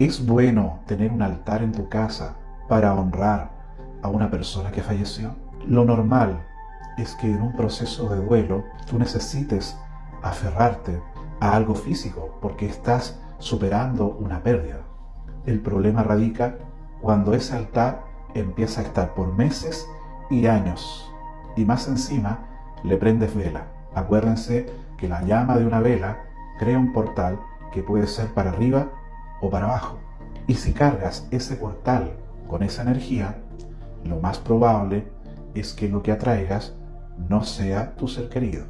¿Es bueno tener un altar en tu casa para honrar a una persona que falleció? Lo normal es que en un proceso de duelo tú necesites aferrarte a algo físico porque estás superando una pérdida. El problema radica cuando ese altar empieza a estar por meses y años y más encima le prendes vela. Acuérdense que la llama de una vela crea un portal que puede ser para arriba o para abajo. Y si cargas ese portal con esa energía, lo más probable es que lo que atraigas no sea tu ser querido.